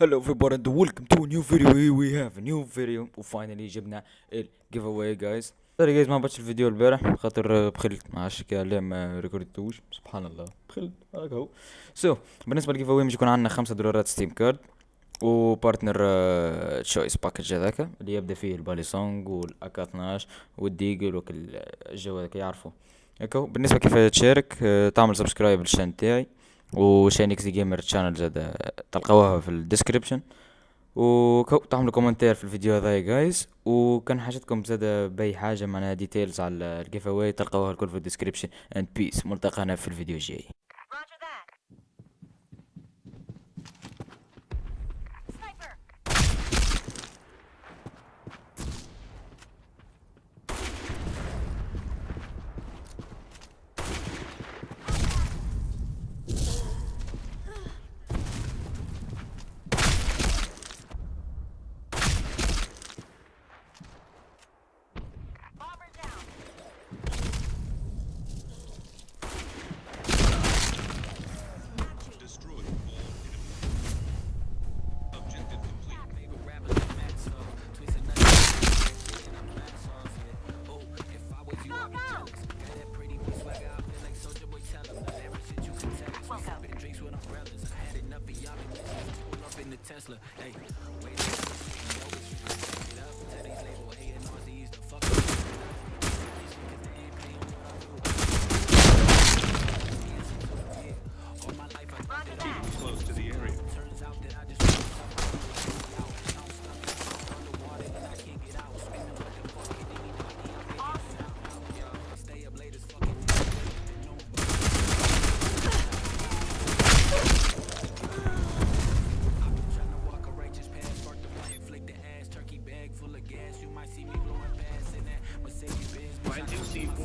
هلو في and welcome تو a فيديو وي هاف we فيديو a وفاينلي جبنا الجيف اواي جايز سوري جايز ما باتش الفيديو البارح خاطر آه، بخلت ما عادش كالي ما ريكوردتوش سبحان الله بخلت هاك هو سو بالنسبه للجيف اواي مش يكون عندنا 5 دولارات ستيم كارد وبارتنر تشويس باكج هذاك اللي يبدا فيه الباليسونج والاكا 12 والديجل وكل الجو هذاك يعرفوا هكا بالنسبه كيف تشارك آه، تعمل سبسكرايب للشان تاعي وشينكس جيمر تشانل زاد تلقاوها في الديسكريبشن وطعملوا كومنتير في الفيديو هذا جايز وكان حاجتكم زاد باي حاجه معناها ديتيلز على الجيف اواي تلقاوها الكل في الديسكريبشن اند بيس ملتقانا في الفيديو الجاي Tesla. Hey, wait.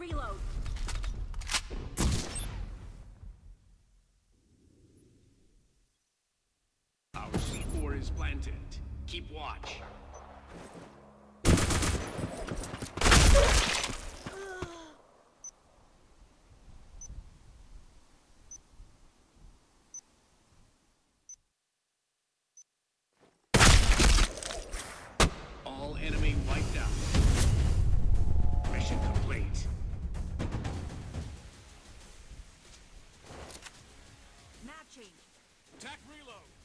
reload. Our C4 is planted. Keep watch. All enemy wiped out. Mission complete. Attack reload.